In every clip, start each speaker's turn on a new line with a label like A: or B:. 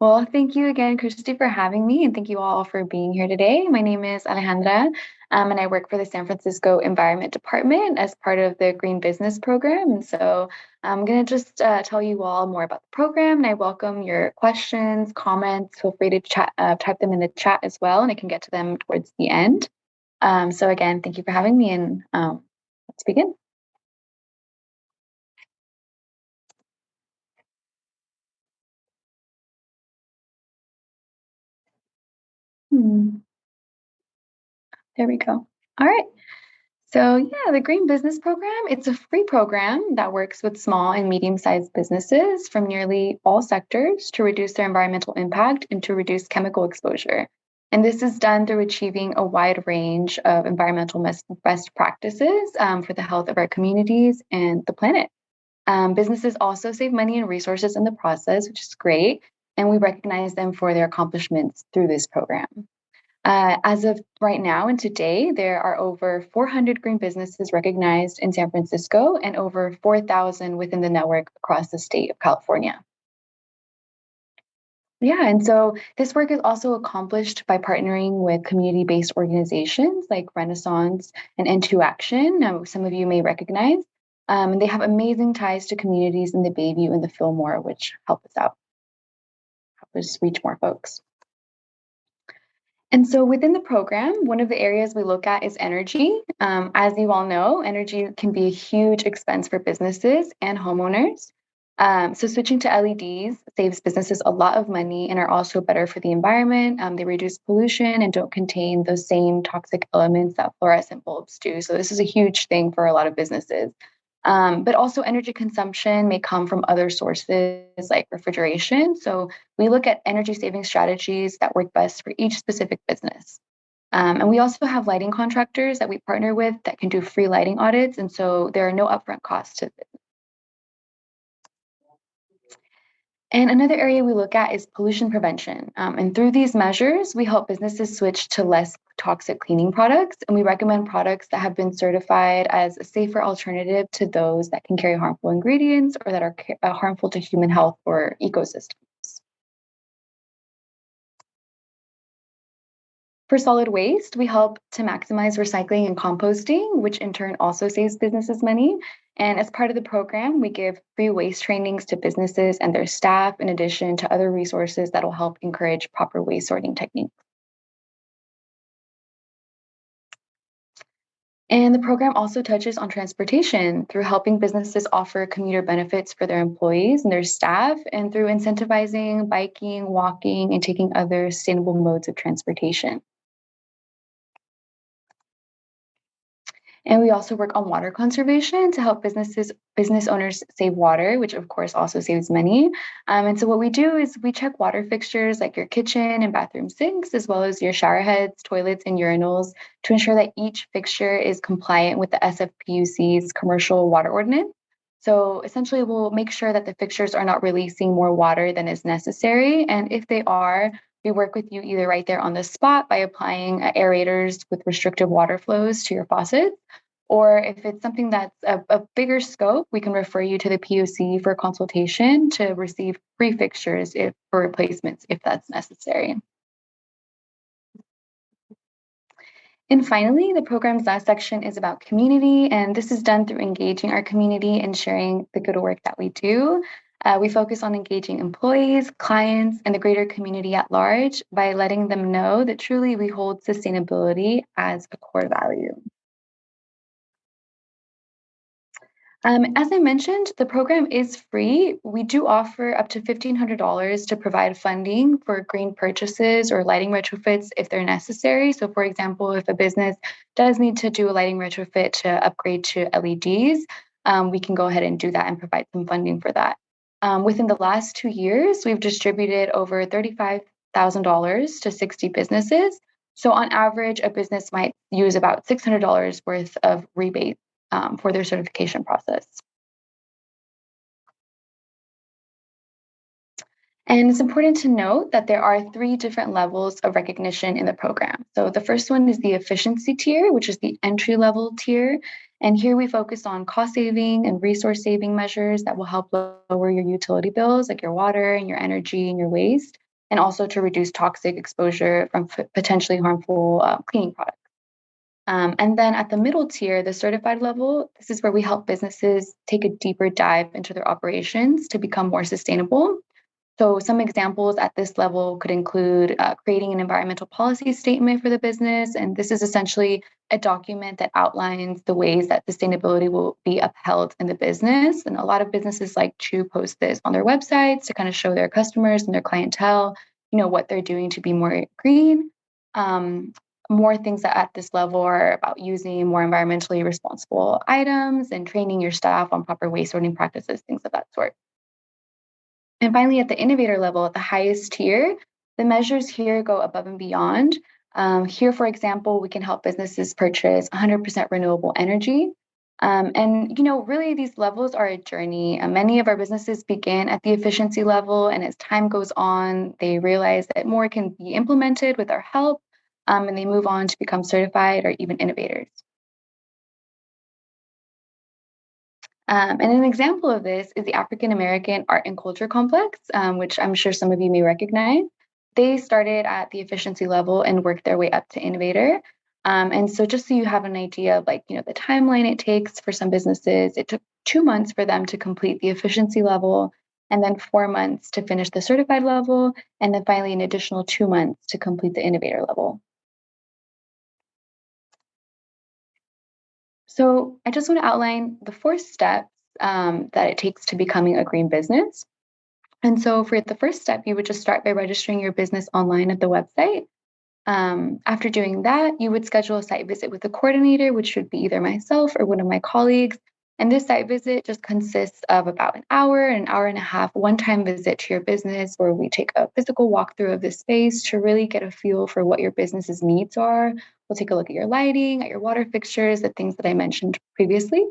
A: Well, thank you again, Christy, for having me, and thank you all for being here today. My name is Alejandra, um, and I work for the San Francisco Environment Department as part of the Green Business Program. And so I'm going to just uh, tell you all more about the program, and I welcome your questions, comments. Feel free to chat, uh, type them in the chat as well, and I can get to them towards the end. Um, so again, thank you for having me, and um, let's begin. Hmm. There we go. All right. So yeah, the Green Business Program, it's a free program that works with small and medium-sized businesses from nearly all sectors to reduce their environmental impact and to reduce chemical exposure. And this is done through achieving a wide range of environmental best practices um, for the health of our communities and the planet. Um, businesses also save money and resources in the process, which is great. And we recognize them for their accomplishments through this program. Uh, as of right now and today, there are over 400 green businesses recognized in San Francisco and over 4,000 within the network across the state of California. Yeah, and so this work is also accomplished by partnering with community-based organizations like Renaissance and N2 Action. Now, some of you may recognize. Um, and they have amazing ties to communities in the Bayview and the Fillmore, which help us out, us reach more folks. And so within the program, one of the areas we look at is energy. Um, as you all know, energy can be a huge expense for businesses and homeowners. Um, so switching to LEDs saves businesses a lot of money and are also better for the environment. Um, they reduce pollution and don't contain those same toxic elements that fluorescent bulbs do. So this is a huge thing for a lot of businesses. Um, but also energy consumption may come from other sources like refrigeration. So we look at energy saving strategies that work best for each specific business. Um, and we also have lighting contractors that we partner with that can do free lighting audits. And so there are no upfront costs to this. And another area we look at is pollution prevention. Um, and through these measures, we help businesses switch to less toxic cleaning products. And we recommend products that have been certified as a safer alternative to those that can carry harmful ingredients or that are uh, harmful to human health or ecosystems. For solid waste, we help to maximize recycling and composting, which in turn also saves businesses money. And as part of the program, we give free waste trainings to businesses and their staff, in addition to other resources that will help encourage proper waste sorting techniques. And the program also touches on transportation through helping businesses offer commuter benefits for their employees and their staff, and through incentivizing biking, walking, and taking other sustainable modes of transportation. And we also work on water conservation to help businesses, business owners save water, which of course also saves money. Um, and so what we do is we check water fixtures like your kitchen and bathroom sinks, as well as your shower heads, toilets, and urinals to ensure that each fixture is compliant with the SFPUC's commercial water ordinance. So essentially, we'll make sure that the fixtures are not releasing more water than is necessary. And if they are, we work with you either right there on the spot by applying uh, aerators with restrictive water flows to your faucets, or if it's something that's a, a, bigger scope, we can refer you to the PUC for consultation to receive free fixtures if, for replacements if that's necessary. And finally, the program's last section is about community, and this is done through engaging our community and sharing the good work that we do. Uh, we focus on engaging employees, clients, and the greater community at large by letting them know that truly we hold sustainability as a core value. Um, as I mentioned, the program is free. We do offer up to $1,500 to provide funding for green purchases or lighting retrofits if they're necessary. So for example, if a business does need to do a lighting retrofit to upgrade to LEDs, um, we can go ahead and do that and provide some funding for that. Um, within the last two years, we've distributed over $35,000 to 60 businesses. So on average, a business might use about $600 worth of rebate um, for their certification process. And it's important to note that there are three different levels of recognition in the program. So the first one is the efficiency tier, which is the entry level tier. And here we focus on cost saving and resource saving measures that will help lower your utility bills, like your water and your energy and your waste. and also to reduce toxic exposure from potentially harmful uh, cleaning products. Um, and then at the middle tier, the certified level, this is where we help businesses take a deeper dive into their operations to become more sustainable. So, some examples at this level could include uh, creating an environmental policy statement for the business. And this is essentially a document that outlines the ways that sustainability will be upheld in the business. And a lot of businesses like to post this on their websites to kind of show their customers and their clientele, you know, what they're doing to be more green. Um, more things at this level are about using more environmentally responsible items and training your staff on proper waste sorting practices, things of that sort. And finally, at the innovator level, at the highest tier, the measures here go above and beyond. Um, here, for example, we can help businesses purchase 100% renewable energy. Um, and you know, really, these levels are a journey. Uh, many of our businesses begin at the efficiency level, and as time goes on, they realize that more can be implemented with our help, um, and they move on to become certified or even innovators. Um, and an example of this is the African American Art and Culture Complex, um, which I'm sure some of you may recognize. They started at the efficiency level and worked their way up to innovator. Um, and so just so you have an idea of like, you know, the timeline it takes for some businesses, it took two months for them to complete the efficiency level and then four months to finish the certified level, and then finally an additional two months to complete the innovator level. So I just want to outline the four steps um, that it takes to becoming a green business. And so for the first step, you would just start by registering your business online at the website. Um, after doing that, you would schedule a site visit with a coordinator, which would be either myself or one of my colleagues. And this site visit just consists of about an hour, an hour and a half, one time visit to your business where we take a physical walkthrough of the space to really get a feel for what your business's needs are. We'll take a look at your lighting, at your water fixtures, the things that I mentioned previously.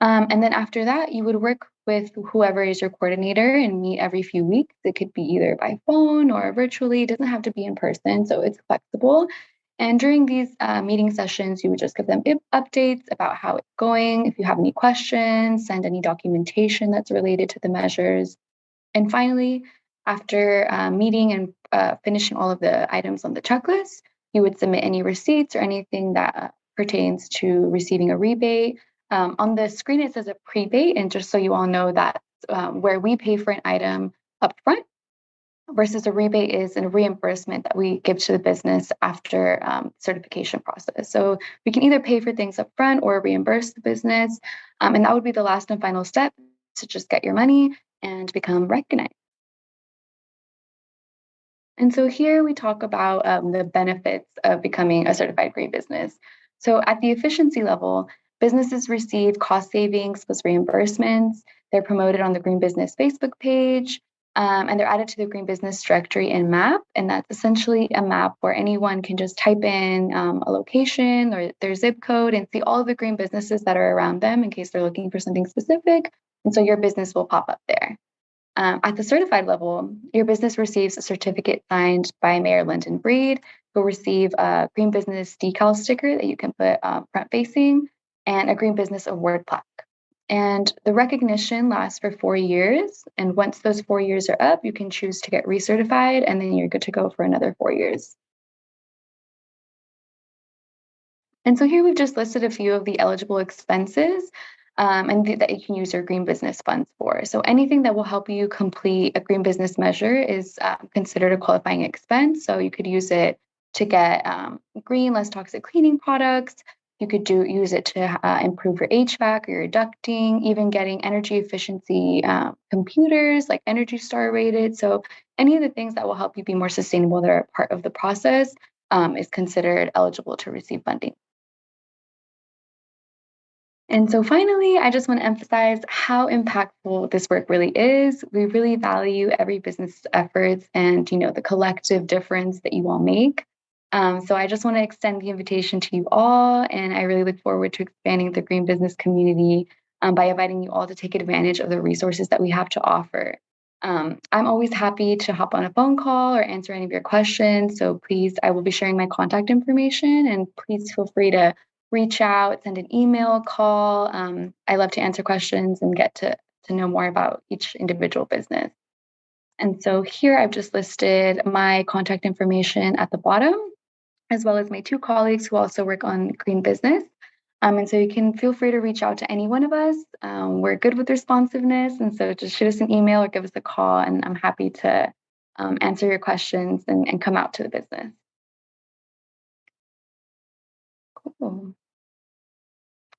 A: Um, and then after that, you would work with whoever is your coordinator and meet every few weeks. It could be either by phone or virtually, it doesn't have to be in person, so it's flexible. And during these uh, meeting sessions, you would just give them updates about how it's going. If you have any questions, send any documentation that's related to the measures. And finally, after uh, meeting and uh, finishing all of the items on the checklist, you would submit any receipts or anything that pertains to receiving a rebate. Um, on the screen, it says a prebate, and just so you all know that um, where we pay for an item upfront versus a rebate is a reimbursement that we give to the business after um, certification process. So we can either pay for things up front or reimburse the business. Um, and that would be the last and final step to just get your money and become recognized. And so here we talk about um, the benefits of becoming a certified green business. So at the efficiency level, businesses receive cost savings plus reimbursements. They're promoted on the Green Business Facebook page. Um, and they're added to the Green Business Directory in Map. And that's essentially a map where anyone can just type in um, a location or their zip code and see all of the green businesses that are around them in case they're looking for something specific. And so your business will pop up there. Um, at the certified level, your business receives a certificate signed by Mayor London Breed. You'll receive a Green Business decal sticker that you can put um, front facing and a Green Business Award plaque. And the recognition lasts for four years. And once those four years are up, you can choose to get recertified, and then you're good to go for another four years. And so here we've just listed a few of the eligible expenses um, and th that you can use your green business funds for. So anything that will help you complete a green business measure is uh, considered a qualifying expense. So you could use it to get um, green, less toxic cleaning products, you could do use it to uh, improve your HVAC or your ducting, even getting energy efficiency uh, computers like Energy Star rated. So any of the things that will help you be more sustainable that are part of the process um, is considered eligible to receive funding. And so finally, I just want to emphasize how impactful this work really is. We really value every business efforts and you know the collective difference that you all make. Um, so I just want to extend the invitation to you all, and I really look forward to expanding the green business community um, by inviting you all to take advantage of the resources that we have to offer. Um, I'm always happy to hop on a phone call or answer any of your questions. So please, I will be sharing my contact information, and please feel free to reach out, send an email, call. Um, I love to answer questions and get to, to know more about each individual business. And so here I've just listed my contact information at the bottom, as well as my two colleagues who also work on green business. Um, and so you can feel free to reach out to any one of us. Um, we're good with responsiveness. And so just shoot us an email or give us a call, and I'm happy to um, answer your questions and, and come out to the business. Cool.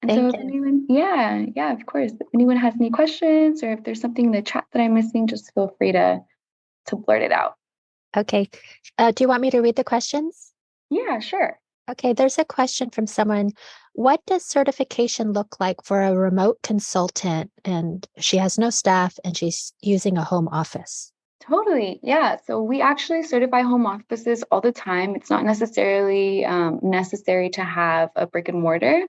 B: Thank
A: so
B: you.
A: if anyone, yeah, yeah, of course. If anyone has any questions or if there's something in the chat that I'm missing, just feel free to to blurt it out.
B: Okay. Uh, do you want me to read the questions?
A: Yeah, sure.
B: Okay, there's a question from someone. What does certification look like for a remote consultant? And she has no staff and she's using a home office.
A: Totally. Yeah. So we actually certify home offices all the time. It's not necessarily um, necessary to have a brick and mortar.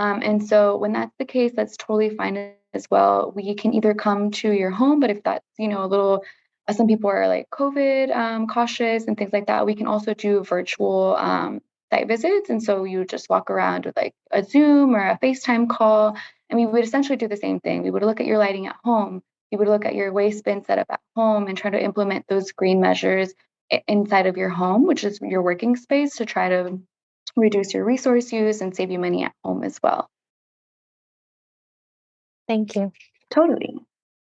A: Um, and so when that's the case, that's totally fine as well. We can either come to your home, but if that's, you know, a little, uh, some people are like COVID um, cautious and things like that, we can also do virtual um, site visits. And so you just walk around with like a Zoom or a FaceTime call. And we would essentially do the same thing. We would look at your lighting at home. You would look at your waste bin setup at home and try to implement those green measures inside of your home, which is your working space, to try to reduce your resource use and save you money at home as well.
B: Thank you.
A: Totally.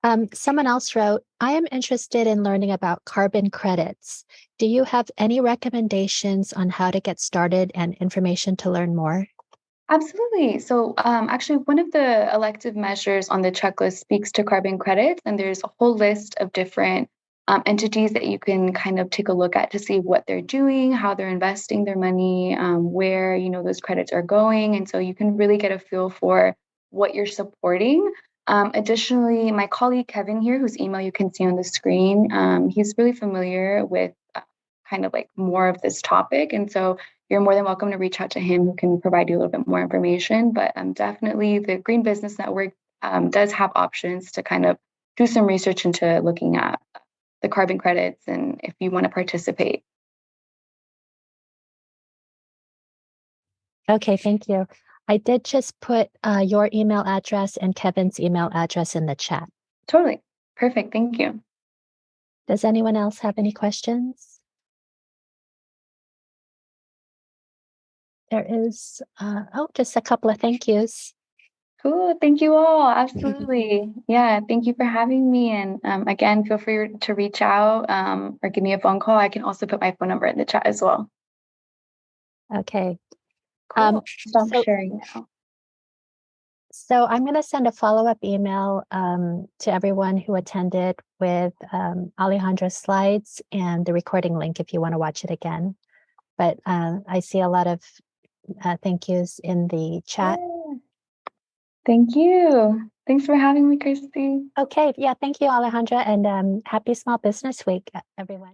B: Um, someone else wrote, I am interested in learning about carbon credits. Do you have any recommendations on how to get started and information to learn more?
A: Absolutely. So, um, actually, one of the elective measures on the checklist speaks to carbon credits, and there's a whole list of different um, entities that you can kind of take a look at to see what they're doing, how they're investing their money, um, where you know those credits are going, and so you can really get a feel for what you're supporting. Um, additionally, my colleague Kevin here, whose email you can see on the screen, um, he's really familiar with uh, kind of like more of this topic, and so you're more than welcome to reach out to him who can provide you a little bit more information. But um, definitely the Green Business Network um, does have options to kind of do some research into looking at the carbon credits and if you want to participate.
B: Okay, thank you. I did just put uh, your email address and Kevin's email address in the chat.
A: Totally. Perfect. Thank you.
B: Does anyone else have any questions? There is, uh, oh, just a couple of thank yous.
A: Cool. Thank you all. Absolutely. yeah. Thank you for having me. And um, again, feel free to reach out um, or give me a phone call. I can also put my phone number in the chat as well.
B: Okay.
A: Cool.
B: Um,
A: Stop
B: so-
A: sharing now.
B: So I'm going to send a follow-up email um, to everyone who attended with um, Alejandra's slides and the recording link if you want to watch it again. But uh, I see a lot of uh, thank yous in the chat.
A: Yeah. Thank you. Thanks for having me, Christy.
B: Okay, yeah, thank you, Alejandra, and um, happy Small Business Week, everyone.